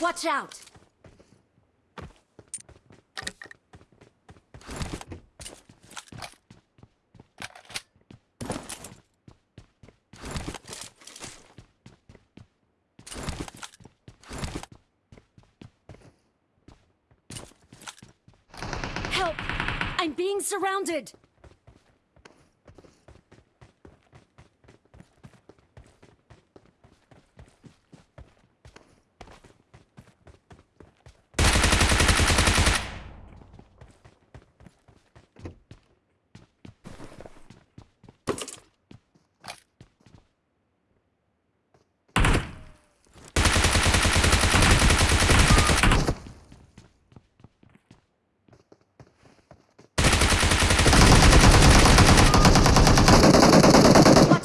Watch out! Help! I'm being surrounded!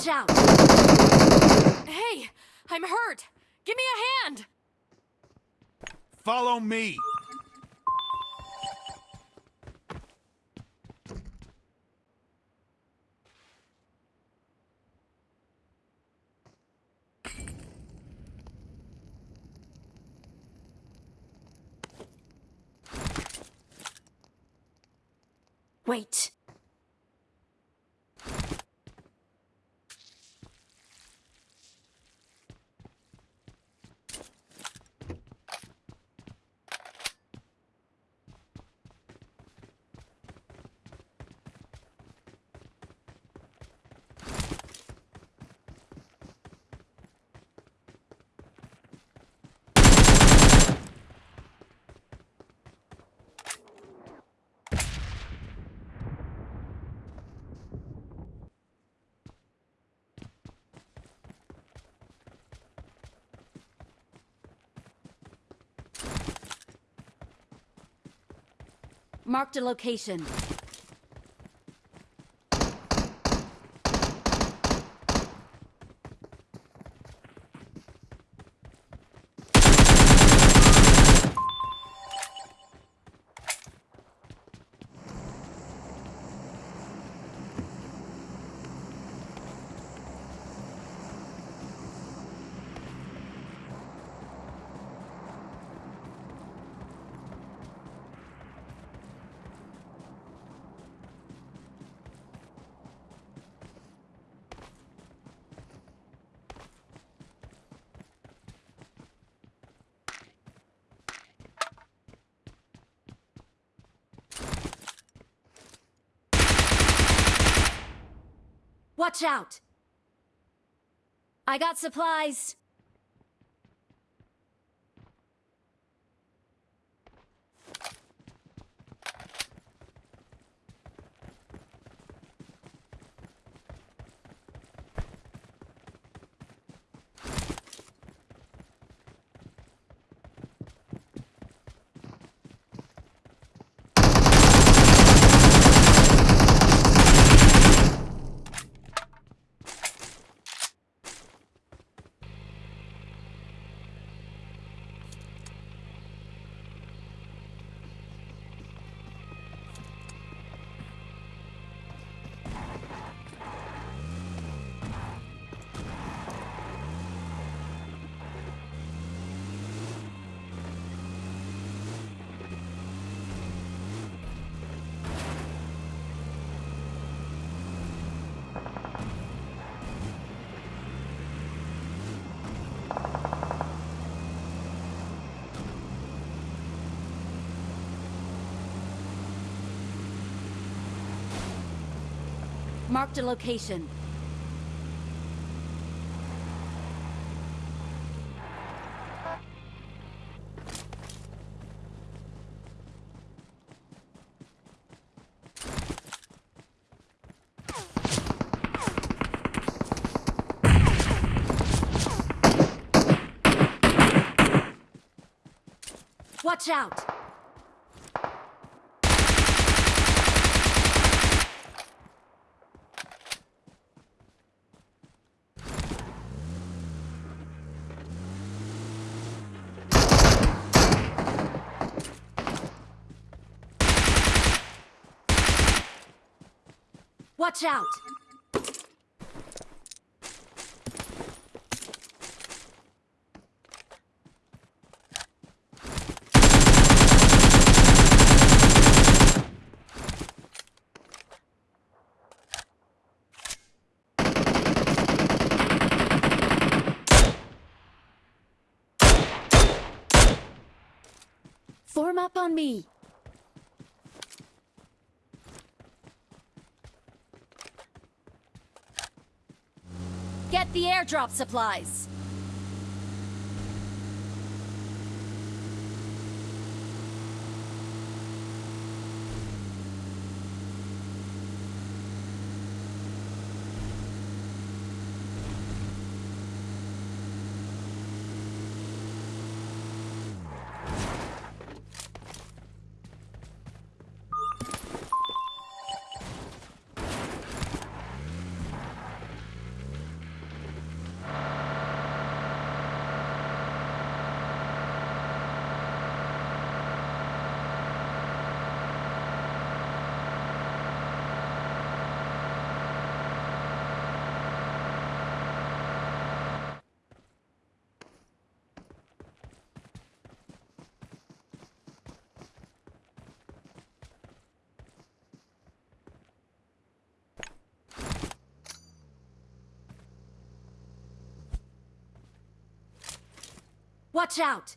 Watch out! Hey, I'm hurt. Give me a hand. Follow me. Wait. Marked a location. Watch out! I got supplies. Marked a location. Watch out! Watch out! Form up on me! Get the airdrop supplies. Watch out!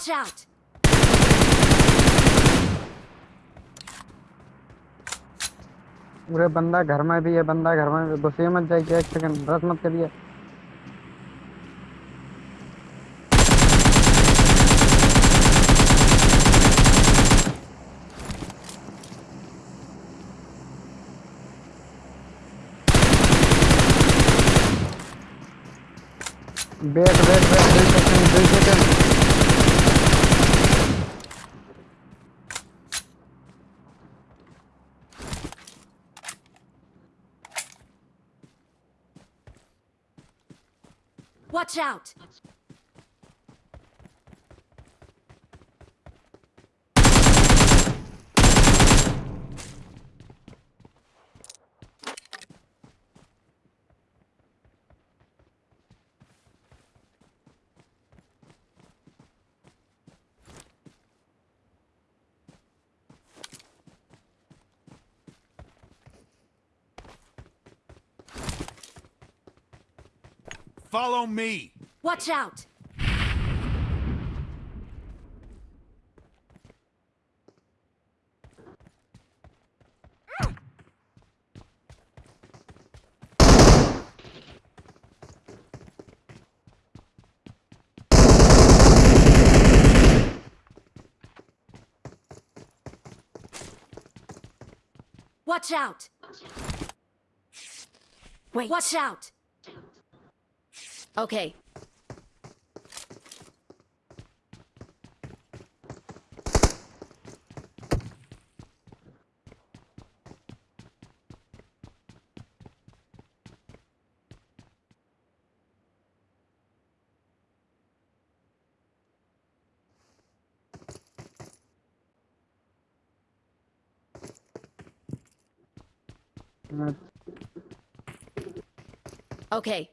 Watch out! पूरे बंदा घर में भी है, बंदा घर में घुसिए मत जाइए, एक सेकंड रस मत करिए। वेट वेट वेट दो सेकंड दो second Watch out! Follow me. Watch out! Watch out! Wait. Watch out! Okay. Okay.